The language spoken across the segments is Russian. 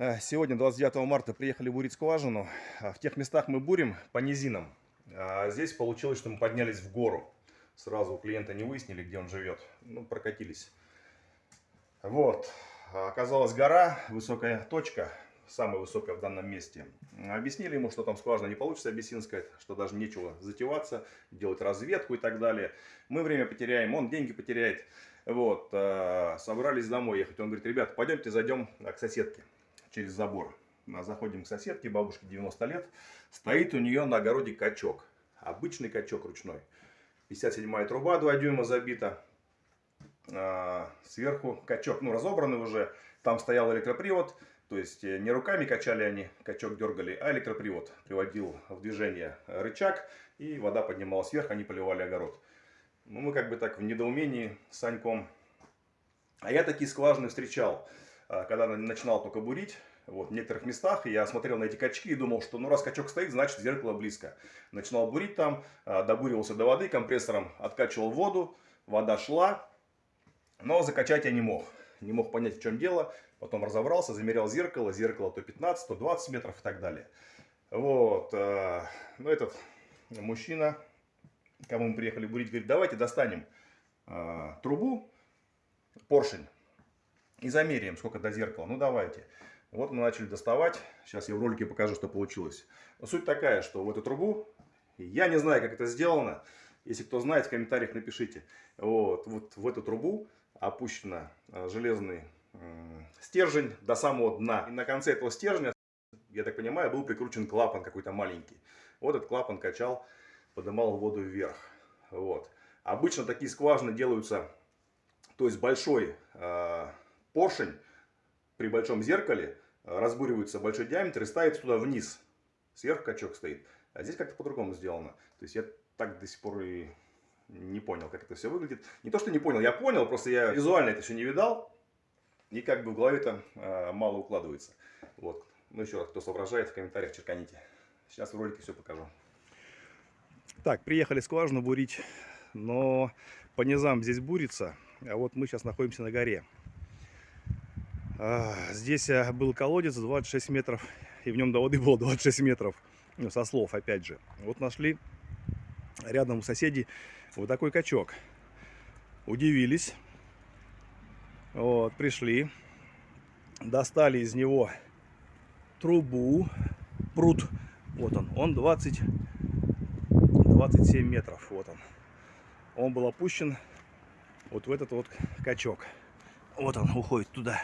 Э, Сегодня, 29 марта, приехали бурить скважину. А В тех местах мы бурим по низинам. А здесь получилось, что мы поднялись в гору. Сразу у клиента не выяснили, где он живет. Ну, прокатились. Вот. А Оказалась гора, высокая точка, самая высокая в данном месте. Объяснили ему, что там скважина не получится абиссинская, что даже нечего затеваться, делать разведку и так далее. Мы время потеряем, он деньги потеряет. Вот, э, собрались домой ехать. Он говорит, ребят, пойдемте зайдем э, к соседке через забор. Мы Заходим к соседке, бабушке 90 лет. Стоит у нее на огороде качок. Обычный качок ручной. 57 труба 2 дюйма забита. А, Сверху качок, ну разобранный уже. Там стоял электропривод. То есть э, не руками качали они, качок дергали, а электропривод приводил в движение рычаг. И вода поднималась вверх, они поливали огород. Ну, мы как бы так в недоумении с Саньком. А я такие скважины встречал, а, когда на- начинал только бурить. Вот, в некоторых местах я смотрел на эти качки и думал, что ну раз качок стоит, значит зеркало близко. Начинал бурить там, а, добуривался до воды, компрессором откачивал воду, вода шла, но закачать я не мог. Не мог понять, в чем дело. Потом разобрался, замерял зеркало, зеркало то 15, то 20 метров и так далее. Вот, э, ну этот мужчина, кому мы приехали бурить, говорит, давайте достанем трубу, поршень и замеряем, сколько до зеркала. Ну, давайте. Вот мы начали доставать. Сейчас я в ролике покажу, что получилось. Но суть такая, что в эту трубу, я не знаю, как это сделано. Если кто знает, в комментариях напишите. Вот, вот в эту трубу опущено э, железный стержень до самого дна. И на конце этого стержня, я так понимаю, был прикручен клапан какой-то маленький. Вот этот клапан качал, поднимал воду вверх. Вот. Обычно такие скважины делаются, то есть большой э, поршень при большом зеркале э, разбуривается большой диаметр и ставится туда вниз. Сверху качок стоит. А здесь как-то по-другому сделано. То есть я так до сих пор и не понял, как это все выглядит. Не то, что не понял, я понял, просто я визуально это все не видал. И как бы в голове там э, мало укладывается. Вот. Ну еще раз, кто соображает, в комментариях черканите. Сейчас в ролике все покажу. Так, приехали скважину бурить, но по низам здесь бурится, а вот мы сейчас находимся на горе. Здесь а, был колодец 26 метров, и в нем до воды было 26 метров, ну, со слов, опять же. Вот нашли рядом у соседей вот такой качок. Удивились, вот, пришли, достали из него трубу, пруд, вот он, он 20, 27 метров, вот он. Он был опущен вот в этот вот качок. Вот он уходит туда.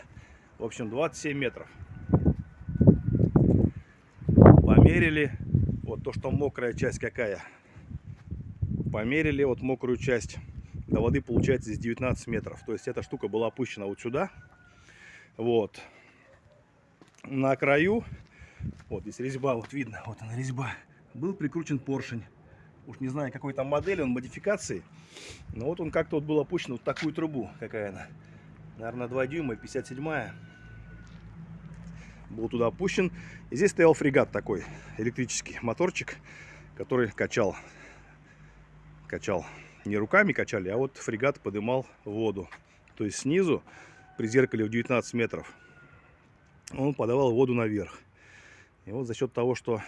В общем, 27 метров. Померили. Вот то, что мокрая часть какая. Померили вот мокрую часть. До воды получается здесь 19 метров. То есть эта штука была опущена вот сюда. Вот. На краю, вот здесь резьба, вот видно, вот она резьба. Был прикручен поршень. Уж не знаю, какой там модели, он модификации. Но вот он как-то вот был опущен вот такую трубу. Какая она? Наверное, 2 дюйма, 57 Был туда опущен. И здесь стоял фрегат такой, электрический моторчик, который качал. Качал. Не руками качали, а вот фрегат подымал воду. То есть снизу, при зеркале в 19 метров, он подавал воду наверх. И вот за счет того, что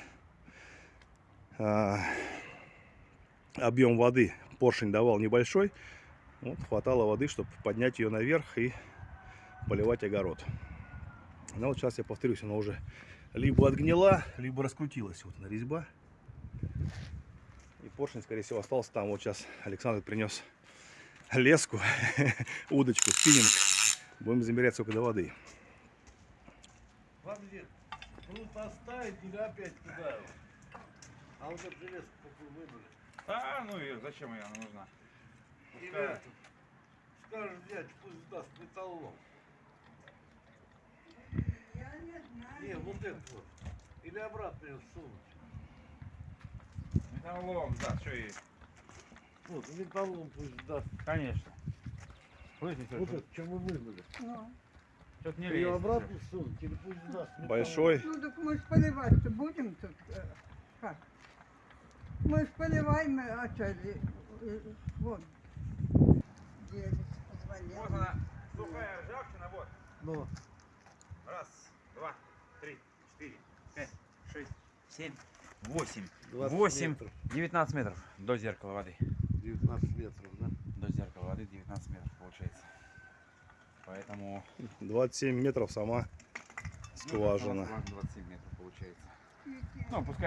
а, объем воды поршень давал небольшой, вот, хватало воды, чтобы поднять ее наверх и поливать огород. Но вот сейчас я повторюсь, она уже либо отгнила, либо раскрутилась. Вот она резьба. И поршень, скорее всего, остался там. Вот сейчас Александр принес леску, удочку, спиннинг. Будем замерять сколько до воды. Оставить или опять туда? А вот? А, ну и зачем она нужна? Пускай. Скажешь, взять, пусть даст металлолом. Я не знаю. Не, вот эту вот. Или обратно ее сунуть. Металлолом, да, что и... Вот, металлолом пусть даст. Конечно. Слышите, Вот это, что мы выбрали. Ну, Что-то не Ее лезет. обратно сунуть или пусть даст металлолом. Большой. ну так мы ж поливать-то будем тут. э, Как? Мы ж поливаем, э, а что, э, вот. Вот она, сухая ржавчина, вот. Ну, Раз, два. три, четыре, пять, шесть, семь, восемь. 20 Восемь. 19 метров до зеркала воды. 19 метров, да? До зеркала воды 19 метров получается. Поэтому 27 метров сама ну, скважина. скважина 27 метров получается. Ну, пускай